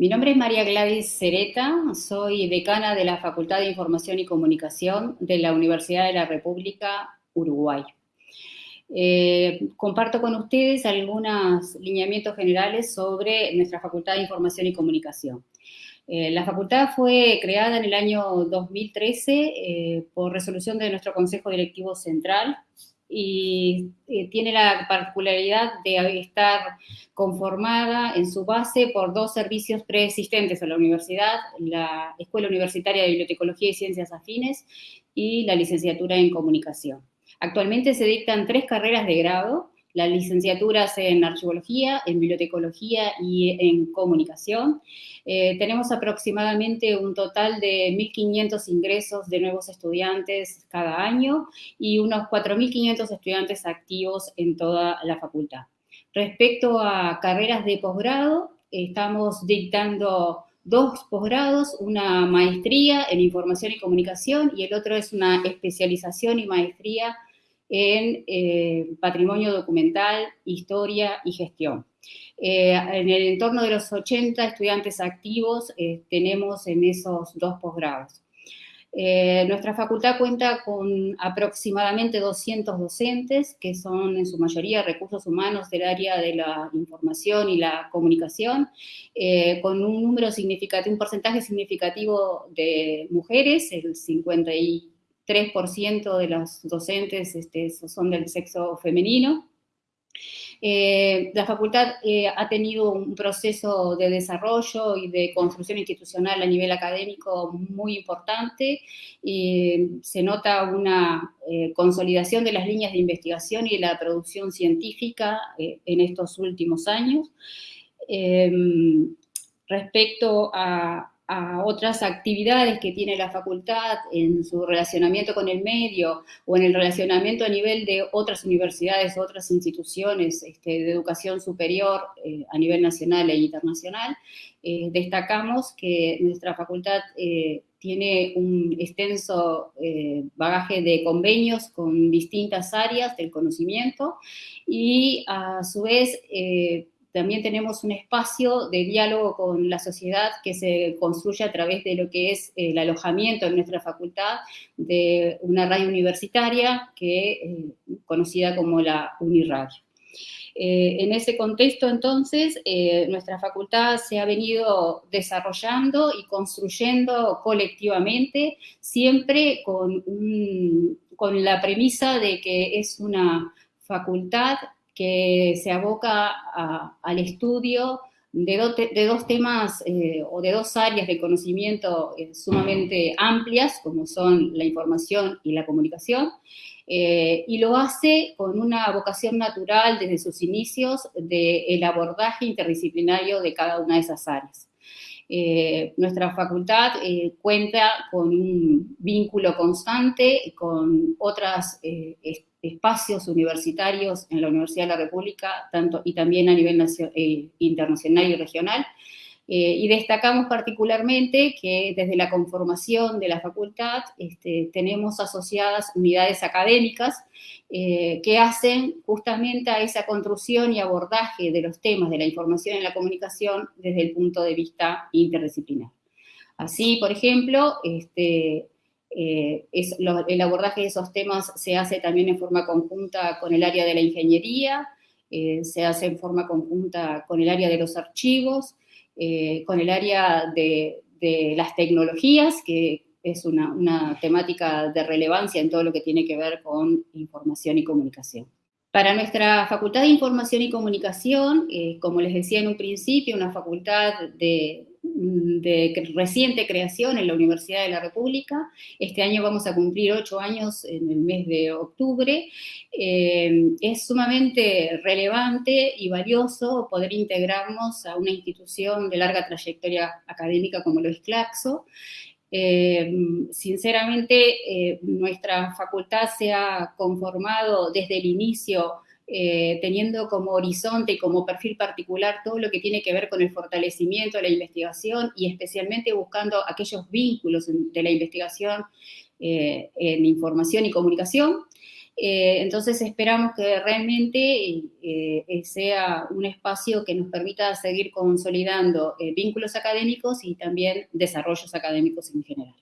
Mi nombre es María Gladys Cereta, soy decana de la Facultad de Información y Comunicación de la Universidad de la República Uruguay. Eh, comparto con ustedes algunos lineamientos generales sobre nuestra Facultad de Información y Comunicación. Eh, la facultad fue creada en el año 2013 eh, por resolución de nuestro Consejo Directivo Central y eh, tiene la particularidad de estar conformada en su base por dos servicios preexistentes a la universidad, la Escuela Universitaria de Bibliotecología y Ciencias Afines y la licenciatura en Comunicación. Actualmente se dictan tres carreras de grado, las licenciaturas en archivología, en bibliotecología y en comunicación. Eh, tenemos aproximadamente un total de 1.500 ingresos de nuevos estudiantes cada año y unos 4.500 estudiantes activos en toda la facultad. Respecto a carreras de posgrado, estamos dictando dos posgrados, una maestría en información y comunicación y el otro es una especialización y maestría en eh, patrimonio documental, historia y gestión. Eh, en el entorno de los 80 estudiantes activos eh, tenemos en esos dos posgrados. nuestra facultad cuenta con aproximadamente 200 docentes, que son en su mayoría recursos humanos del área de la información y la comunicación, con un número significativo, un porcentaje significativo de mujeres, el 50 3% de los docentes este, son del sexo femenino. Eh, la facultad eh, ha tenido un proceso de desarrollo y de construcción institucional a nivel académico muy importante y se nota una eh, consolidación de las líneas de investigación y de la producción científica en estos últimos años. respecto a, a otras actividades que tiene la facultad en su relacionamiento con el medio o en el relacionamiento a nivel de otras universidades, otras instituciones este, de educación superior eh, a nivel nacional e internacional, eh, destacamos que nuestra facultad eh, tiene un extenso bagaje de convenios con distintas áreas del conocimiento y a su vez también tenemos un espacio de diálogo con la sociedad que se construye a través de lo que es el alojamiento en nuestra facultad de una radio universitaria que, eh, conocida como la Uniradio. Eh, en ese contexto, entonces, eh, nuestra facultad se ha venido desarrollando y construyendo colectivamente, siempre con, con la premisa de que es una facultad que se aboca al estudio de, dos temas eh, o de dos áreas de conocimiento eh, sumamente amplias, como son la información y la comunicación, eh, y lo hace con una vocación natural desde sus inicios del abordaje interdisciplinario de cada una de esas áreas. nuestra facultad cuenta con un vínculo constante con otras espacios universitarios en la Universidad de la República, tanto, y también a nivel eh, internacional y regional. Eh, y destacamos particularmente que desde la conformación de la facultad este, tenemos asociadas unidades académicas eh, que hacen justamente a esa construcción y abordaje de los temas de la información y la comunicación desde el punto de vista interdisciplinar. Así, por ejemplo, este, eh, el abordaje de esos temas se hace también en forma conjunta con el área de la ingeniería, eh, se hace en forma conjunta con el área de los archivos, eh, con el área de, las tecnologías, que es una, una, temática de relevancia en todo lo que tiene que ver con información y comunicación. Para nuestra Facultad de Información y Comunicación, como les decía en un principio, una facultad de, de reciente creación en la Universidad de la República. Este año vamos a cumplir ocho años en el mes de octubre. Eh, es sumamente relevante y valioso poder integrarnos a una institución de larga trayectoria académica como lo es Claxo. Eh, sinceramente, eh, nuestra facultad se ha conformado desde el inicio eh, teniendo como horizonte y como perfil particular todo lo que tiene que ver con el fortalecimiento de la investigación y especialmente buscando aquellos vínculos de la investigación eh, en información y comunicación. Eh, entonces esperamos que realmente sea un espacio que nos permita seguir consolidando vínculos académicos y también desarrollos académicos en general.